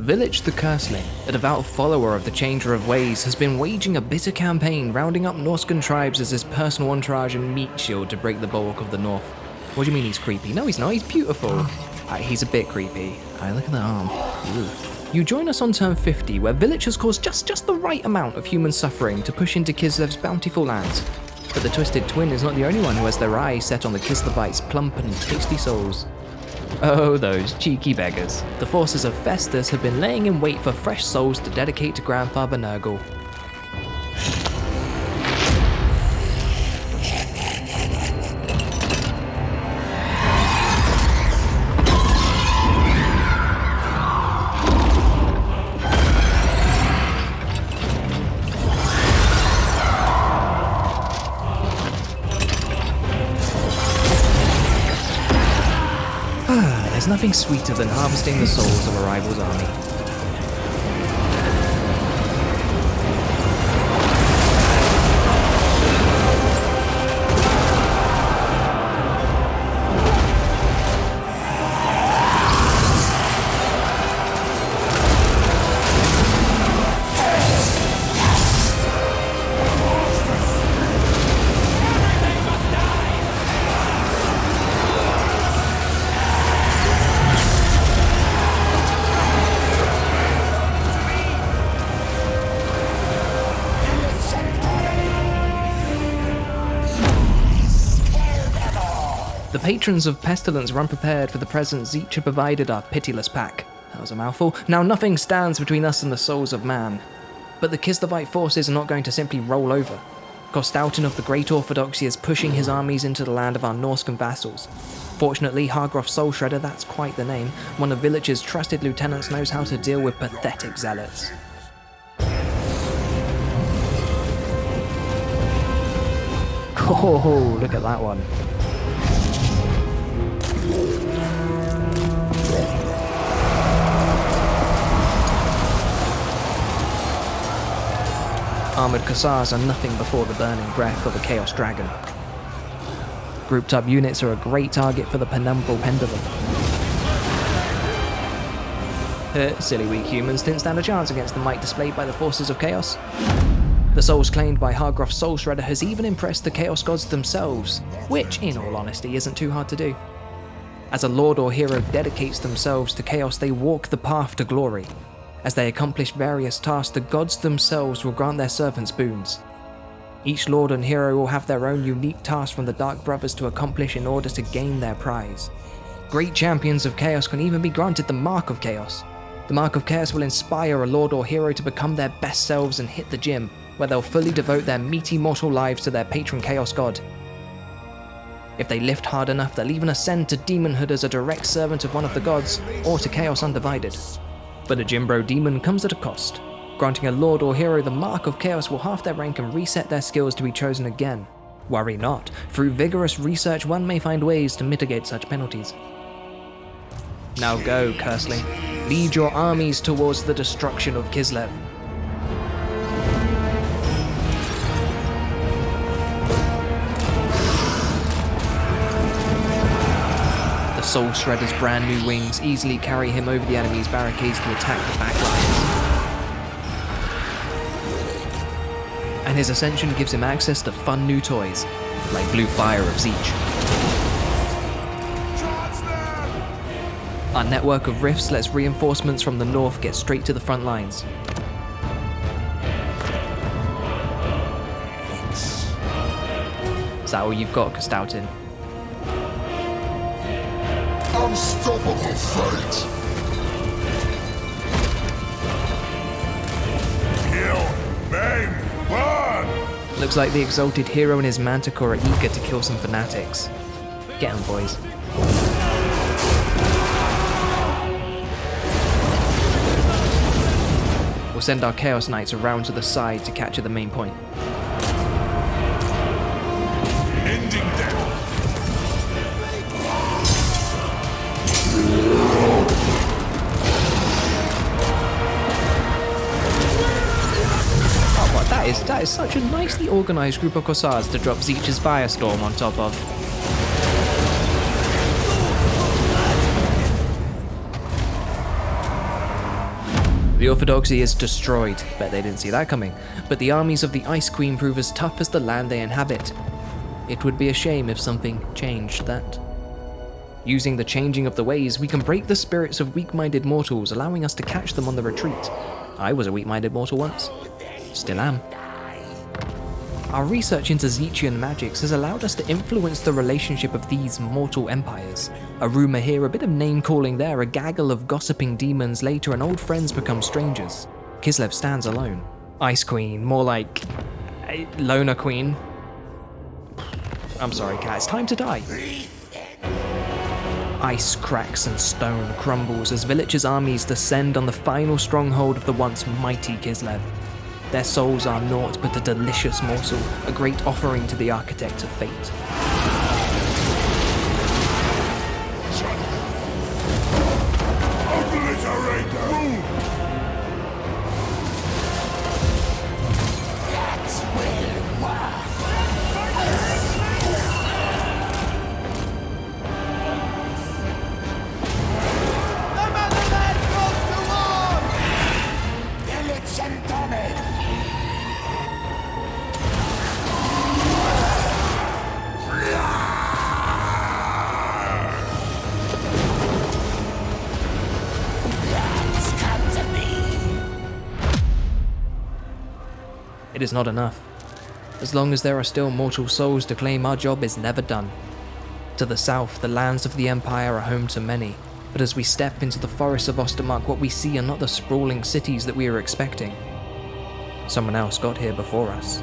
Vilitch the Curseling, a devout follower of the Changer of Ways, has been waging a bitter campaign rounding up Norscan tribes as his personal entourage and meat shield to break the bulwark of the North. What do you mean he's creepy? No, he's not, he's beautiful. He's a bit creepy. Uh, look at that arm. You join us on turn 50, where Vilitch has caused just, just the right amount of human suffering to push into Kislev's bountiful lands. But the Twisted Twin is not the only one who has their eyes set on the Kislevites' plump and tasty souls. Oh, those cheeky beggars. The forces of Festus have been laying in wait for fresh souls to dedicate to Grandfather Nurgle. Nothing sweeter than harvesting the souls of a rival's army. The patrons of Pestilence were unprepared for the presents had provided our pitiless pack. That was a mouthful. Now nothing stands between us and the souls of man. But the Kislevite forces are not going to simply roll over. Kostaltyn of the Great Orthodoxy is pushing his armies into the land of our Norscan vassals. Fortunately, Hargroff Soul Shredder, that's quite the name, one of Vilitch's trusted lieutenants knows how to deal with pathetic zealots. Oh, look at that one. Armoured Kossars are nothing before the burning breath of a Chaos Dragon. Grouped up units are a great target for the Penumbral Pendulum. Uh, silly weak humans didn't stand a chance against the might displayed by the forces of Chaos. The souls claimed by Hargroff's Soul Shredder has even impressed the Chaos Gods themselves, which, in all honesty, isn't too hard to do. As a lord or hero dedicates themselves to Chaos, they walk the path to glory, as they accomplish various tasks, the gods themselves will grant their servants boons. Each lord and hero will have their own unique tasks from the Dark Brothers to accomplish in order to gain their prize. Great champions of Chaos can even be granted the Mark of Chaos. The Mark of Chaos will inspire a lord or hero to become their best selves and hit the gym, where they'll fully devote their meaty mortal lives to their patron Chaos God. If they lift hard enough, they'll even ascend to demonhood as a direct servant of one of the gods, or to Chaos Undivided. But a Jimbro demon comes at a cost. Granting a lord or hero the mark of chaos will half their rank and reset their skills to be chosen again. Worry not, through vigorous research one may find ways to mitigate such penalties. Now go, Curseling. Lead your armies towards the destruction of Kislev. Soul Shredder's brand new wings easily carry him over the enemy's barricades to attack the backlines. And his ascension gives him access to fun new toys, like Blue Fire of Tzeentch. Our network of rifts lets reinforcements from the north get straight to the front lines. Is that all you've got, Kostaltyn? Unstoppable fate! Kill, burn! Looks like the exalted hero and his manticore are eager to kill some fanatics. Get Get 'em, boys. We'll send our Chaos Knights around to the side to capture the main point. Is, such a nicely organised group of Kossars to drop Tzeentch's Firestorm on top of. The orthodoxy is destroyed, bet they didn't see that coming, but the armies of the Ice Queen prove as tough as the land they inhabit. It would be a shame if something changed that. Using the changing of the ways, we can break the spirits of weak-minded mortals, allowing us to catch them on the retreat. I was a weak-minded mortal once. Still am. Our research into Tzeentchian magics has allowed us to influence the relationship of these mortal empires. A rumour here, a bit of name calling there, a gaggle of gossiping demons later, and old friends become strangers. Kislev stands alone. Ice Queen, more like. Uh, a Loner Queen. I'm sorry, cat, it's time to die. Ice cracks and stone crumbles as Vilitch's armies descend on the final stronghold of the once mighty Kislev. Their souls are naught but a delicious morsel, a great offering to the architect of fate. It is not enough. As long as there are still mortal souls to claim, our job is never done. To the south, the lands of the Empire are home to many, but as we step into the forests of Ostermark, what we see are not the sprawling cities that we are expecting. Someone else got here before us.